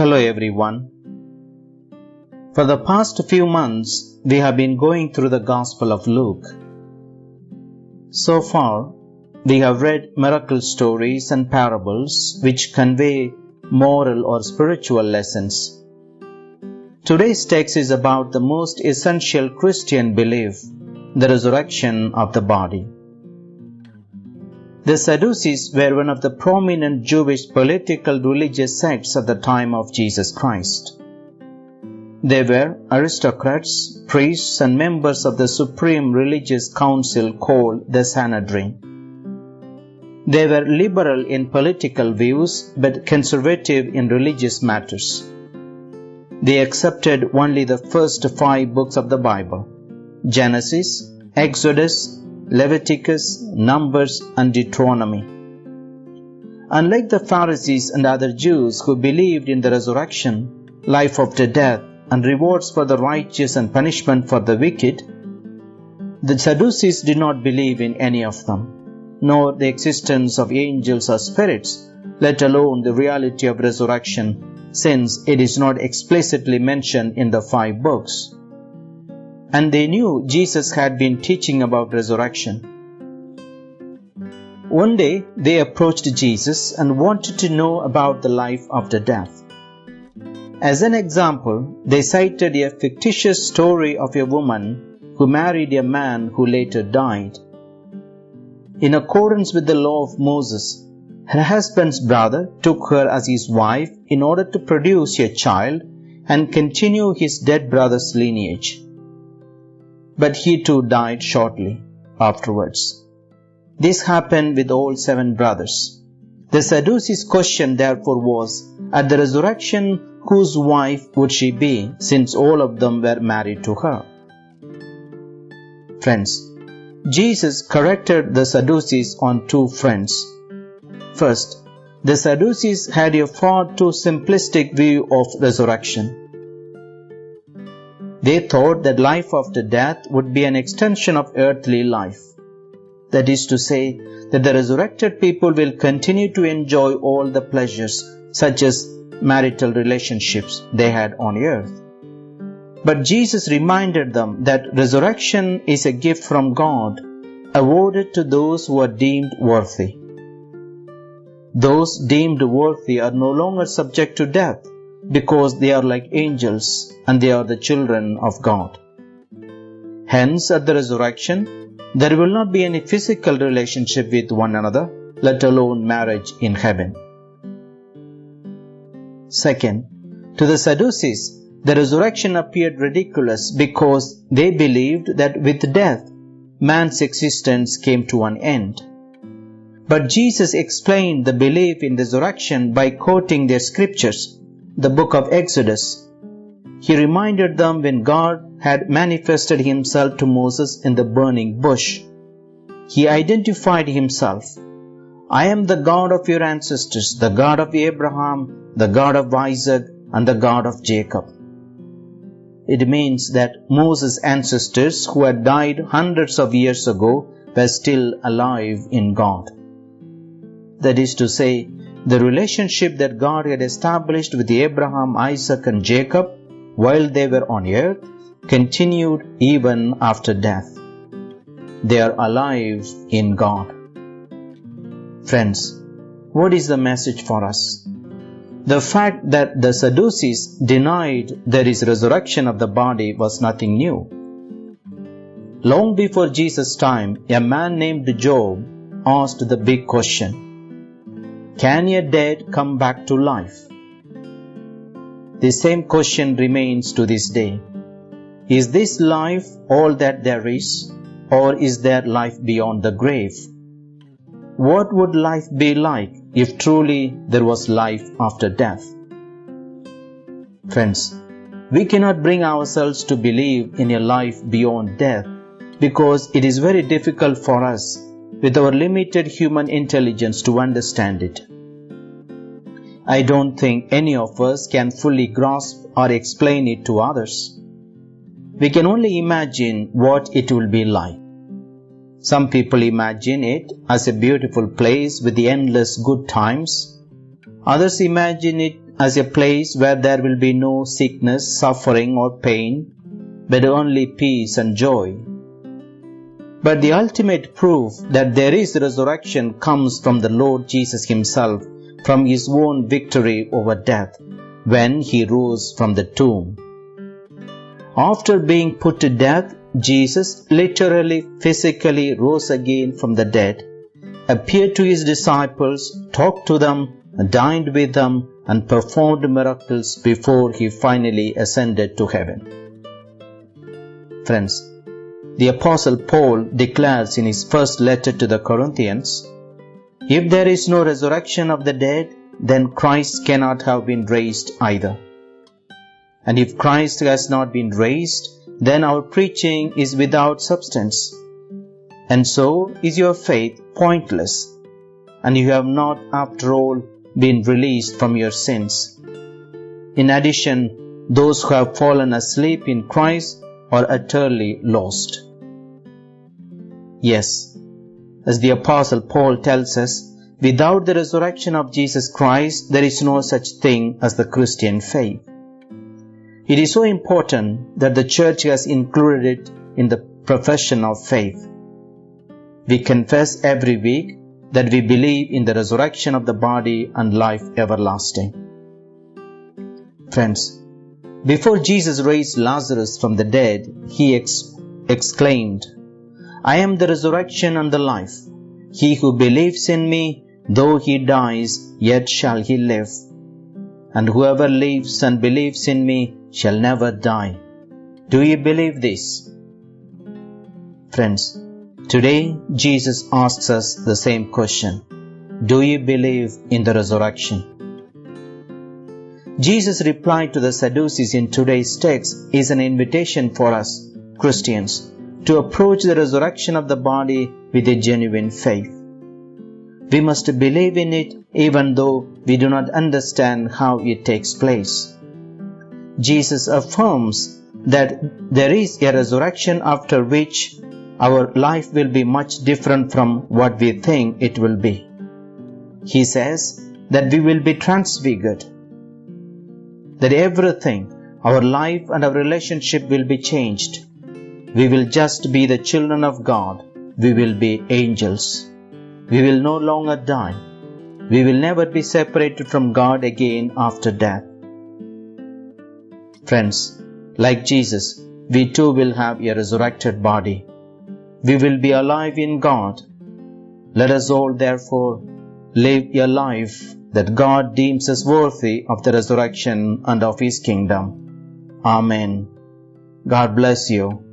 Hello everyone. For the past few months, we have been going through the Gospel of Luke. So far, we have read miracle stories and parables which convey moral or spiritual lessons. Today's text is about the most essential Christian belief, the resurrection of the body. The Sadducees were one of the prominent Jewish political religious sects at the time of Jesus Christ. They were aristocrats, priests, and members of the supreme religious council called the Sanhedrin. They were liberal in political views but conservative in religious matters. They accepted only the first five books of the Bible Genesis, Exodus, Leviticus, Numbers, and Deuteronomy. Unlike the Pharisees and other Jews who believed in the resurrection, life after death, and rewards for the righteous and punishment for the wicked, the Sadducees did not believe in any of them, nor the existence of angels or spirits, let alone the reality of resurrection, since it is not explicitly mentioned in the five books. And they knew Jesus had been teaching about resurrection. One day they approached Jesus and wanted to know about the life after death. As an example, they cited a fictitious story of a woman who married a man who later died. In accordance with the law of Moses, her husband's brother took her as his wife in order to produce a child and continue his dead brother's lineage. But he too died shortly afterwards. This happened with all seven brothers. The Sadducees' question therefore was, at the resurrection, whose wife would she be, since all of them were married to her? Friends, Jesus corrected the Sadducees on two fronts. First, the Sadducees had a far too simplistic view of resurrection. They thought that life after death would be an extension of earthly life. That is to say, that the resurrected people will continue to enjoy all the pleasures, such as marital relationships they had on earth. But Jesus reminded them that resurrection is a gift from God awarded to those who are deemed worthy. Those deemed worthy are no longer subject to death because they are like angels and they are the children of God. Hence, at the resurrection, there will not be any physical relationship with one another, let alone marriage in heaven. Second, to the Sadducees, the resurrection appeared ridiculous because they believed that with death, man's existence came to an end. But Jesus explained the belief in resurrection by quoting their scriptures, the book of Exodus. He reminded them when God had manifested himself to Moses in the burning bush. He identified himself. I am the God of your ancestors, the God of Abraham, the God of Isaac, and the God of Jacob. It means that Moses' ancestors who had died hundreds of years ago were still alive in God. That is to say, the relationship that God had established with Abraham, Isaac, and Jacob while they were on earth continued even after death. They are alive in God. Friends, what is the message for us? The fact that the Sadducees denied there is resurrection of the body was nothing new. Long before Jesus' time, a man named Job asked the big question Can a dead come back to life? The same question remains to this day. Is this life all that there is, or is there life beyond the grave? What would life be like if truly there was life after death? Friends, we cannot bring ourselves to believe in a life beyond death because it is very difficult for us with our limited human intelligence to understand it. I don't think any of us can fully grasp or explain it to others. We can only imagine what it will be like. Some people imagine it as a beautiful place with the endless good times. Others imagine it as a place where there will be no sickness, suffering, or pain, but only peace and joy. But the ultimate proof that there is resurrection comes from the Lord Jesus Himself, from His own victory over death, when He rose from the tomb. After being put to death, Jesus literally, physically rose again from the dead, appeared to His disciples, talked to them, dined with them, and performed miracles before He finally ascended to heaven. Friends, the Apostle Paul declares in his first letter to the Corinthians If there is no resurrection of the dead, then Christ cannot have been raised either. And if Christ has not been raised, then our preaching is without substance. And so is your faith pointless, and you have not, after all, been released from your sins. In addition, those who have fallen asleep in Christ are utterly lost. Yes, as the Apostle Paul tells us, without the resurrection of Jesus Christ, there is no such thing as the Christian faith. It is so important that the church has included it in the profession of faith. We confess every week that we believe in the resurrection of the body and life everlasting. Friends, before Jesus raised Lazarus from the dead, he ex- exclaimed, I am the resurrection and the life. He who believes in me, though he dies, yet shall he live. And whoever lives and believes in me shall never die. Do you believe this? Friends, today Jesus asks us the same question. Do you believe in the resurrection? Jesus' reply to the Sadducees in today's text is an invitation for us, Christians, to approach the resurrection of the body with a genuine faith. We must believe in it even though we do not understand how it takes place. Jesus affirms that there is a resurrection after which our life will be much different from what we think it will be. He says that we will be transfigured, that everything, our life and our relationship will be changed we will just be the children of God. We will be angels. We will no longer die. We will never be separated from God again after death. Friends, like Jesus, we too will have a resurrected body. We will be alive in God. Let us all therefore live a life that God deems us worthy of the resurrection and of His kingdom. Amen. God bless you.